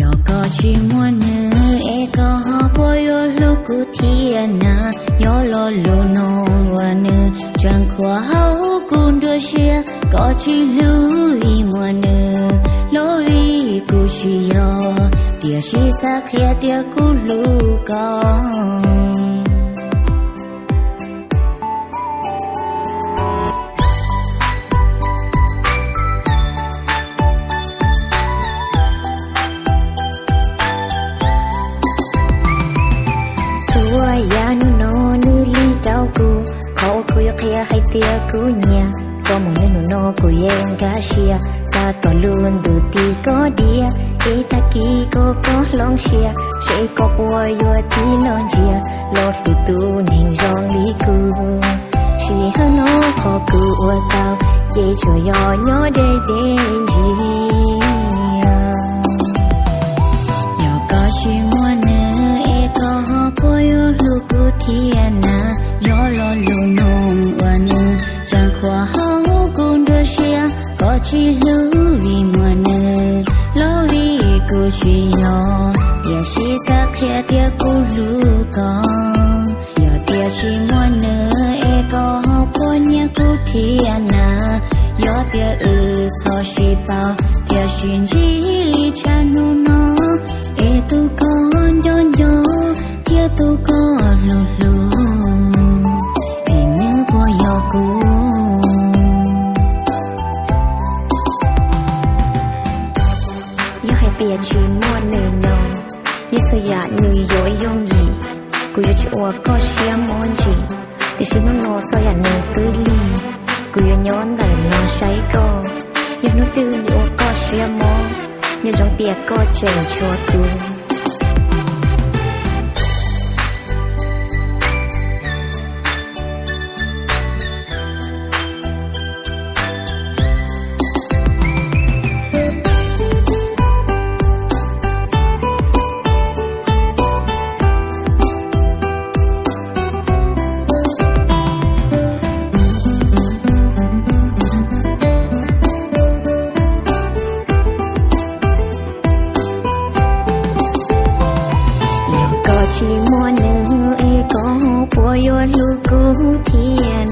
yo có chi muốn nữ e có po yo lu cu thiên na yo lo lu no wa nữ chẳng qua hao cùng đôi chia có chi lu i muốn nữ lo i cu chi yo tia chi sa khia tia kia hay tia cú nhà có một nơi em sa có luôn từ ti ko dia ý ta kỳ ko có long xia She ko bùa yo ti non chia lọt tu tu ning jong li ku chỉ hơn no ko ku ua tao. Ye cho yo nyo de de gì nhỏ có chỉ muốn nữa e ko ho po yo lu ku thiên à na chỉ lưu vì mùa nơ lo vì cô chỉ nhỏ. Tia chỉ sa khía tia cô lu con nhỏ tia chỉ mùa nơ e có po nhia cô thiên na yo tia ư so chỉ bao, tia xin chỉ li cha nu nó. E tu con yo yo tia tu con lu lu cô yêu chị ua có chia môn chị Thì xin nó nô sao yả nè tư ly. Cô yêu nhớ anh đẩy nó cháy cô Yêu nó tư liệu có chia môn. Nhớ trong tiệc có chèn chua tươi mua nữ e có của yo lu cú thiên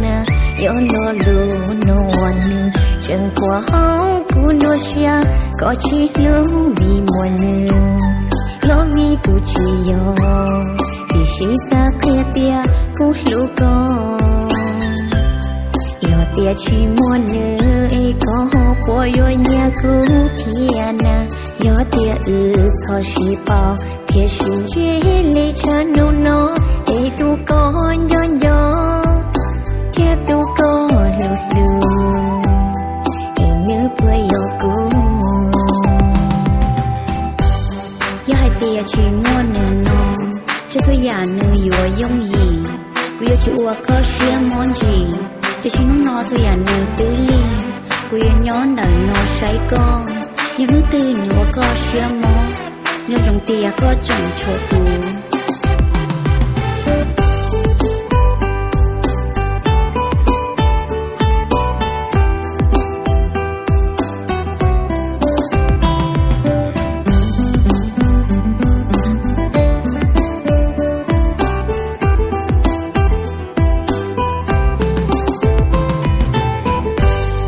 yo lo lu no one nữ chẳng qua hao cú no xia có chi lu vì mua nữ lo vì cú chi yo thì xí xa kia tia cú lu có yo tia chi mua nữ e có của yo nhà cú thiên yo tia ư so shi bao kia xin chi li cha nu nó thì tu có nhỏ nhỏ. Kia tu có lột đường thì nữ quay yêu cũ yêu hai tia chỉ ngon nè nó chứ cứ giả nữ yêu yong gì. Cứ yêu chua có xiêm món gì chỉ nung nó thôi giả nữ tứ li cứ yêu nhón đời nó say con, nhưng nữ tư nữa có xiêm món mon yo rong tia có chẳng chỗ tu